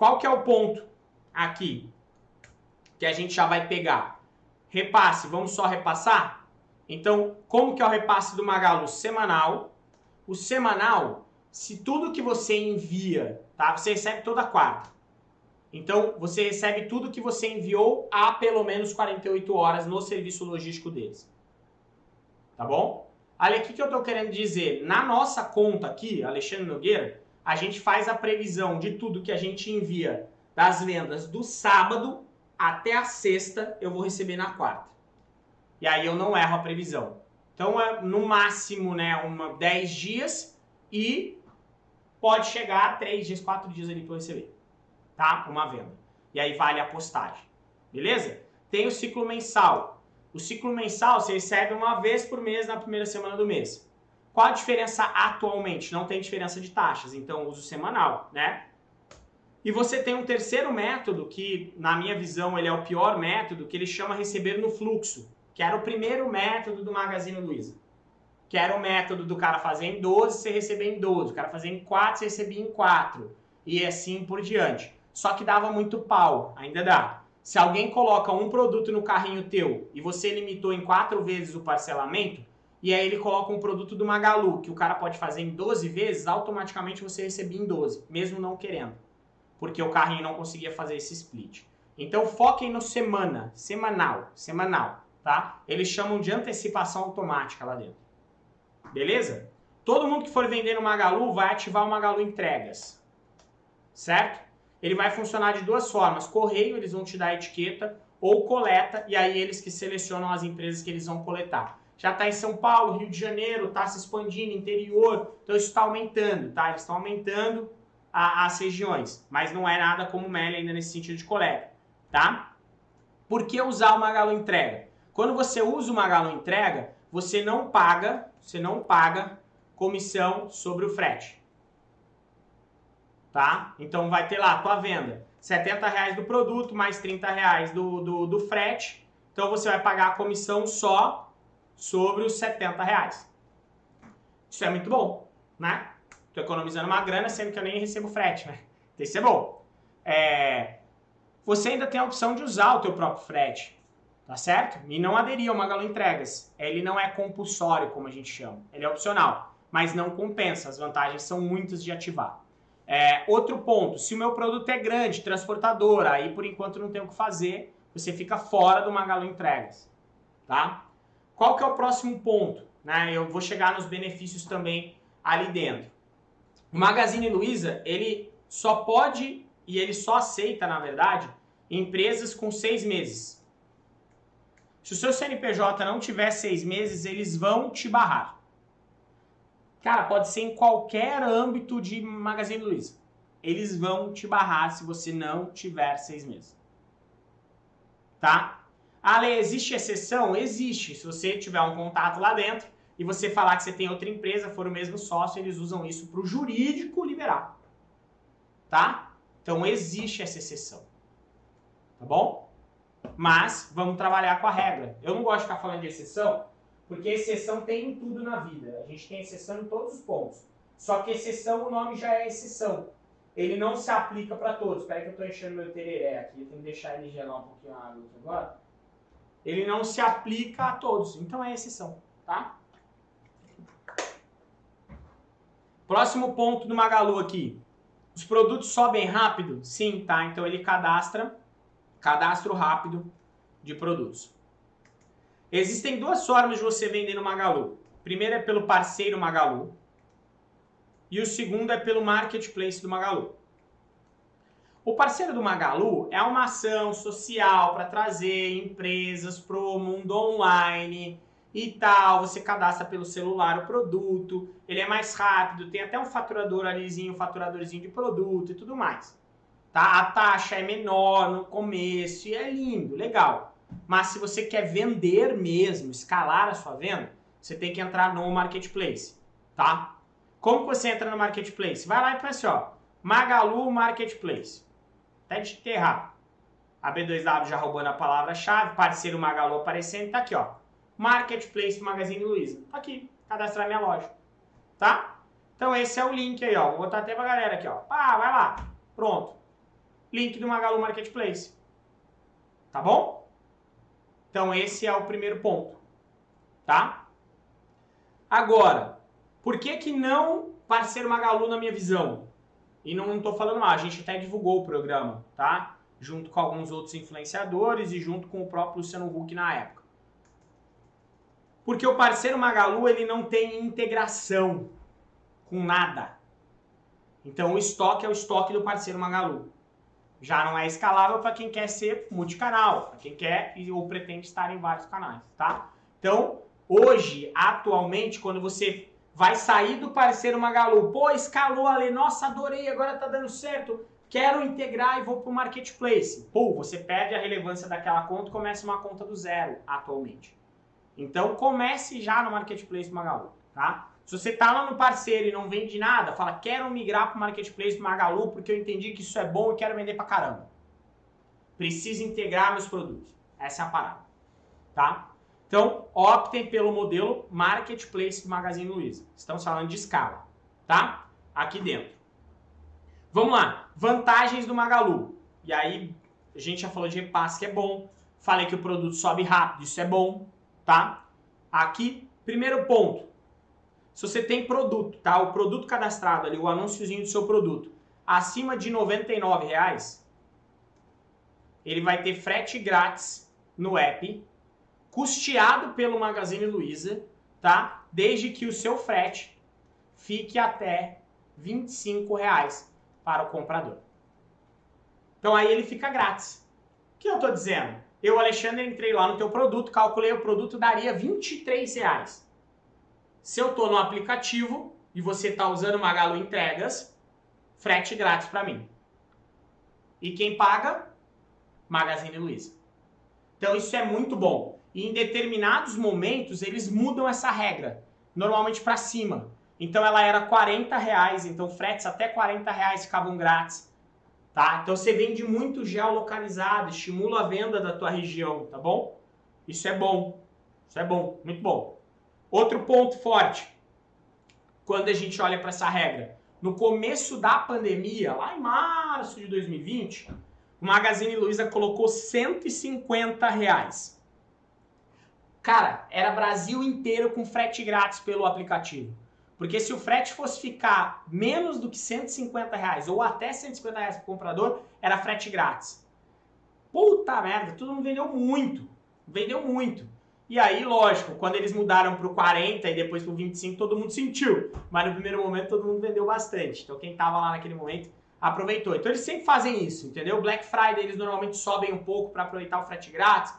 Qual que é o ponto aqui que a gente já vai pegar? Repasse, vamos só repassar? Então, como que é o repasse do Magalu? Semanal. O semanal, se tudo que você envia, tá? Você recebe toda quarta. Então, você recebe tudo que você enviou há pelo menos 48 horas no serviço logístico deles. Tá bom? Olha aqui que eu estou querendo dizer. Na nossa conta aqui, Alexandre Nogueira, a gente faz a previsão de tudo que a gente envia das vendas do sábado até a sexta, eu vou receber na quarta. E aí eu não erro a previsão. Então, é no máximo, né, uma 10 dias e pode chegar a 3 dias, 4 dias ali para receber tá? Uma venda. E aí vale a postagem. Beleza? Tem o ciclo mensal. O ciclo mensal você recebe uma vez por mês na primeira semana do mês. Qual a diferença atualmente? Não tem diferença de taxas, então uso semanal, né? E você tem um terceiro método que, na minha visão, ele é o pior método, que ele chama receber no fluxo, que era o primeiro método do Magazine Luiza. Que era o método do cara fazer em 12, você receber em 12, o cara fazer em 4, você recebia em 4, e assim por diante. Só que dava muito pau, ainda dá. Se alguém coloca um produto no carrinho teu e você limitou em quatro vezes o parcelamento, e aí ele coloca um produto do Magalu, que o cara pode fazer em 12 vezes, automaticamente você recebia em 12, mesmo não querendo. Porque o carrinho não conseguia fazer esse split. Então foquem no semana, semanal, semanal, tá? Eles chamam de antecipação automática lá dentro. Beleza? Todo mundo que for vender no Magalu vai ativar o Magalu Entregas. Certo? ele vai funcionar de duas formas. Correio, eles vão te dar a etiqueta, ou coleta, e aí eles que selecionam as empresas que eles vão coletar. Já está em São Paulo, Rio de Janeiro, está se expandindo, interior, então isso está aumentando, tá? Eles estão aumentando a, as regiões, mas não é nada como o Meli ainda nesse sentido de coleta, tá? Por que usar o Magalu Entrega? Quando você usa o Magalu Entrega, você não paga, você não paga comissão sobre o frete tá? Então vai ter lá a tua venda, 70 reais do produto mais 30 reais do, do, do frete, então você vai pagar a comissão só sobre os 70 reais. Isso é muito bom, né? Tô economizando uma grana, sendo que eu nem recebo frete, né? Então isso é bom. É... Você ainda tem a opção de usar o teu próprio frete, tá certo? E não aderir ao Magalu Entregas. Ele não é compulsório, como a gente chama. Ele é opcional, mas não compensa. As vantagens são muitas de ativar. É, outro ponto, se o meu produto é grande, transportadora, aí por enquanto não tem o que fazer, você fica fora do Magalu Entregas, tá? Qual que é o próximo ponto? Né? Eu vou chegar nos benefícios também ali dentro. O Magazine Luiza, ele só pode e ele só aceita, na verdade, empresas com seis meses. Se o seu CNPJ não tiver seis meses, eles vão te barrar. Cara, pode ser em qualquer âmbito de Magazine Luiza. Eles vão te barrar se você não tiver seis meses. Tá? Ale, existe exceção? Existe. Se você tiver um contato lá dentro e você falar que você tem outra empresa, for o mesmo sócio, eles usam isso para o jurídico liberar. Tá? Então existe essa exceção. Tá bom? Mas vamos trabalhar com a regra. Eu não gosto de ficar falando de exceção, porque exceção tem em tudo na vida. A gente tem exceção em todos os pontos. Só que exceção, o nome já é exceção. Ele não se aplica para todos. Espera que eu estou enchendo meu tereré aqui. Eu tenho que deixar ele gelar um pouquinho a água agora. Ele não se aplica a todos. Então é exceção, tá? Próximo ponto do Magalu aqui. Os produtos sobem rápido? Sim, tá? Então ele cadastra, cadastro rápido de produtos. Existem duas formas de você vender no Magalu. Primeiro é pelo parceiro Magalu e o segundo é pelo marketplace do Magalu. O parceiro do Magalu é uma ação social para trazer empresas para o mundo online e tal. Você cadastra pelo celular o produto, ele é mais rápido, tem até um faturador alizinho, um faturadorzinho de produto e tudo mais. Tá? A taxa é menor no começo e é lindo, legal. Mas se você quer vender mesmo, escalar a sua venda, você tem que entrar no marketplace, tá? Como você entra no marketplace? Vai lá e faz assim, ó, Magalu Marketplace. Até de errar. A B2W já roubando a palavra-chave, parceiro Magalu aparecendo, tá aqui, ó. Marketplace Magazine Luiza. Tá aqui, cadastrar minha loja. Tá? Então esse é o link aí, ó. Vou botar até pra galera aqui, ó. Pá, vai lá. Pronto. link do Magalu Marketplace. Tá bom? Então esse é o primeiro ponto, tá? Agora, por que que não parceiro Magalu na minha visão? E não estou falando mal, a gente até divulgou o programa, tá? Junto com alguns outros influenciadores e junto com o próprio Luciano Huck na época. Porque o parceiro Magalu, ele não tem integração com nada. Então o estoque é o estoque do parceiro Magalu. Já não é escalável para quem quer ser multicanal, para quem quer ou pretende estar em vários canais, tá? Então, hoje, atualmente, quando você vai sair do parceiro Magalu, pô, escalou ali, nossa, adorei, agora tá dando certo, quero integrar e vou pro marketplace. Pô, você perde a relevância daquela conta e começa uma conta do zero atualmente. Então, comece já no marketplace Magalu, tá? Se você tá lá no parceiro e não vende nada, fala, quero migrar para o Marketplace do Magalu porque eu entendi que isso é bom e quero vender para caramba. Preciso integrar meus produtos. Essa é a parada, tá? Então, optem pelo modelo Marketplace do Magazine Luiza. Estamos falando de escala, tá? Aqui dentro. Vamos lá. Vantagens do Magalu. E aí, a gente já falou de repasse que é bom. Falei que o produto sobe rápido, isso é bom, tá? Aqui, primeiro ponto se você tem produto, tá? O produto cadastrado ali, o anúnciozinho do seu produto, acima de R$ reais, ele vai ter frete grátis no app, custeado pelo Magazine Luiza, tá? Desde que o seu frete fique até R$ reais para o comprador. Então aí ele fica grátis. O que eu estou dizendo? Eu, Alexandre, entrei lá no teu produto, calculei o produto daria R$ reais. Se eu estou no aplicativo e você está usando Magalu Entregas, frete grátis para mim. E quem paga? Magazine Luiza. Então isso é muito bom. E em determinados momentos eles mudam essa regra, normalmente para cima. Então ela era 40 reais, então fretes até 40 reais ficavam grátis. Tá? Então você vende muito geolocalizado, estimula a venda da tua região, tá bom? Isso é bom. Isso é bom, muito bom. Outro ponto forte, quando a gente olha para essa regra. No começo da pandemia, lá em março de 2020, o Magazine Luiza colocou 150 reais. Cara, era Brasil inteiro com frete grátis pelo aplicativo. Porque se o frete fosse ficar menos do que 150 reais ou até 150 reais para o comprador, era frete grátis. Puta merda, todo mundo vendeu muito. Vendeu muito. E aí, lógico, quando eles mudaram para o 40 e depois para o 25, todo mundo sentiu. Mas no primeiro momento todo mundo vendeu bastante. Então quem estava lá naquele momento aproveitou. Então eles sempre fazem isso, entendeu? Black Friday eles normalmente sobem um pouco para aproveitar o frete grátis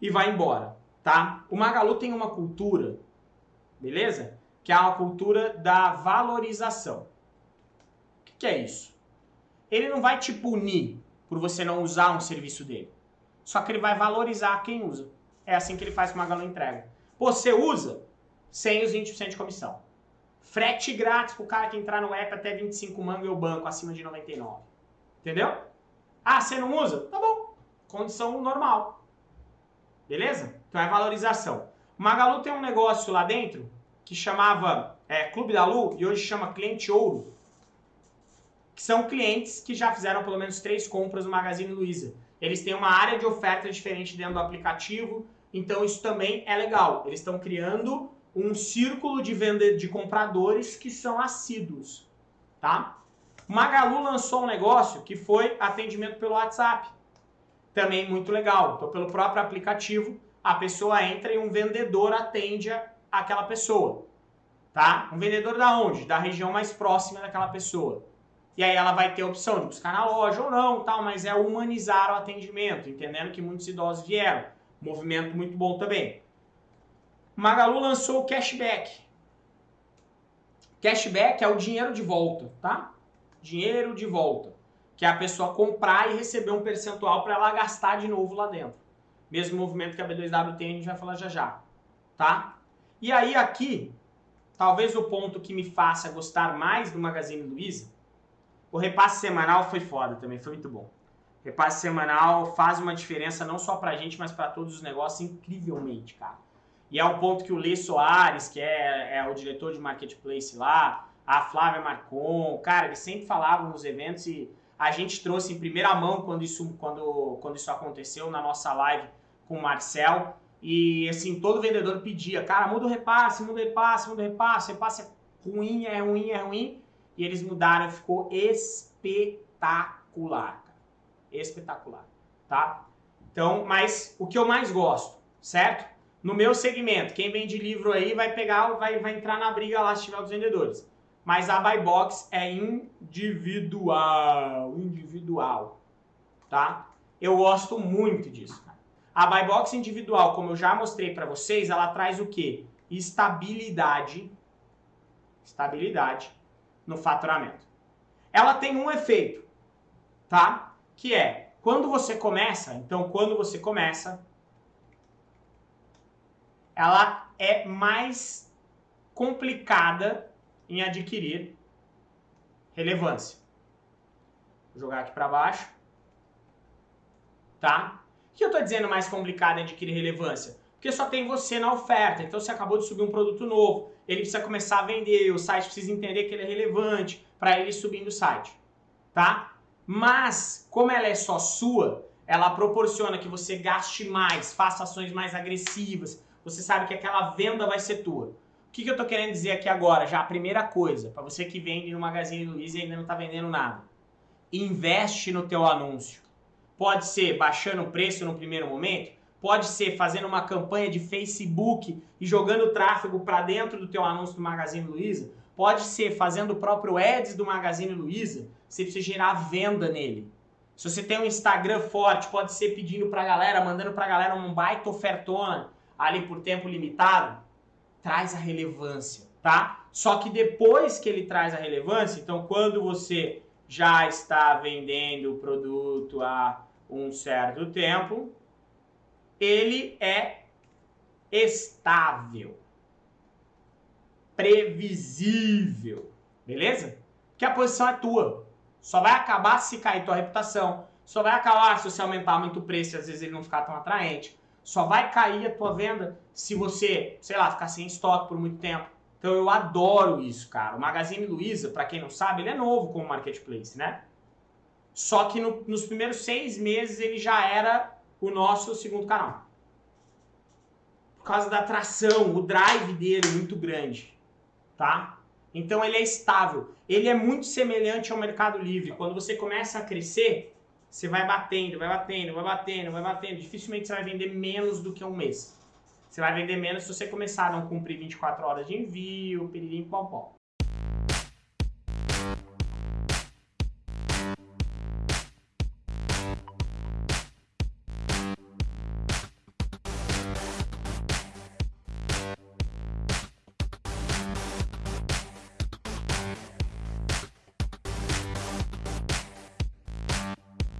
e vai embora, tá? O Magalu tem uma cultura, beleza? Que é uma cultura da valorização. O que, que é isso? Ele não vai te punir por você não usar um serviço dele. Só que ele vai valorizar quem usa. É assim que ele faz com o Magalu Entrega. Pô, você usa sem os 20% de comissão. Frete grátis pro cara que entrar no app até 25 manga e o banco acima de 99. Entendeu? Ah, você não usa? Tá bom. Condição normal. Beleza? Então é valorização. O Magalu tem um negócio lá dentro que chamava é, Clube da Lu e hoje chama Cliente Ouro. Que são clientes que já fizeram pelo menos três compras no Magazine Luiza. Eles têm uma área de oferta diferente dentro do aplicativo, então isso também é legal. Eles estão criando um círculo de venda de compradores que são assíduos, tá? Magalu lançou um negócio que foi atendimento pelo WhatsApp. Também muito legal. Então, pelo próprio aplicativo, a pessoa entra e um vendedor atende aquela pessoa, tá? Um vendedor da onde? Da região mais próxima daquela pessoa. E aí ela vai ter a opção de buscar na loja ou não, tal, mas é humanizar o atendimento, entendendo que muitos idosos vieram. Movimento muito bom também. Magalu lançou o cashback. Cashback é o dinheiro de volta, tá? Dinheiro de volta. Que é a pessoa comprar e receber um percentual para ela gastar de novo lá dentro. Mesmo movimento que a B2W tem, a gente vai falar já já, tá? E aí aqui, talvez o ponto que me faça gostar mais do Magazine Luiza, o repasse semanal foi foda também, foi muito bom. Repasse semanal faz uma diferença não só pra gente, mas para todos os negócios incrivelmente, cara. E é o ponto que o Lê Soares, que é, é o diretor de marketplace lá, a Flávia Marcon, cara, eles sempre falavam nos eventos e A gente trouxe em primeira mão quando isso, quando, quando isso aconteceu na nossa live com o Marcel. E assim, todo vendedor pedia, cara, muda o repasse, muda o repasse, muda o repasse, repasse é ruim, é ruim, é ruim. E eles mudaram, ficou espetacular, cara. Espetacular, tá? Então, mas o que eu mais gosto, certo? No meu segmento, quem vende livro aí vai pegar, vai, vai entrar na briga lá se tiver os vendedores. Mas a buy box é individual, individual, tá? Eu gosto muito disso. A buy box individual, como eu já mostrei para vocês, ela traz o quê? Estabilidade, estabilidade no faturamento. Ela tem um efeito, tá? Que é, quando você começa, então quando você começa, ela é mais complicada em adquirir relevância. Vou jogar aqui para baixo. Tá? O que eu estou dizendo mais complicado em adquirir relevância? Porque só tem você na oferta. Então você acabou de subir um produto novo, ele precisa começar a vender, o site precisa entender que ele é relevante para ele subir no site. Tá? Mas, como ela é só sua, ela proporciona que você gaste mais, faça ações mais agressivas, você sabe que aquela venda vai ser tua. O que, que eu estou querendo dizer aqui agora? Já a primeira coisa, para você que vende no Magazine Luiza e ainda não está vendendo nada. Investe no teu anúncio. Pode ser baixando o preço no primeiro momento, pode ser fazendo uma campanha de Facebook e jogando tráfego para dentro do teu anúncio do Magazine Luiza, pode ser fazendo o próprio ads do Magazine Luiza, você precisa gerar venda nele. Se você tem um Instagram forte, pode ser pedindo para a galera, mandando para a galera um baita ofertona ali por tempo limitado, traz a relevância, tá? Só que depois que ele traz a relevância, então quando você já está vendendo o produto há um certo tempo, ele é estável, previsível, beleza? Que a posição é tua. Só vai acabar se cair tua reputação, só vai acabar se você aumentar muito o preço e às vezes ele não ficar tão atraente só vai cair a tua venda se você, sei lá, ficar sem estoque por muito tempo. Então eu adoro isso, cara. O Magazine Luiza, para quem não sabe, ele é novo como marketplace, né? Só que no, nos primeiros seis meses ele já era o nosso segundo canal. Por causa da atração, o drive dele é muito grande, tá? Então ele é estável. Ele é muito semelhante ao Mercado Livre. Quando você começa a crescer, você vai batendo, vai batendo, vai batendo, vai batendo. Dificilmente você vai vender menos do que um mês. Você vai vender menos se você começar a não cumprir 24 horas de envio, piririm, pom, pom.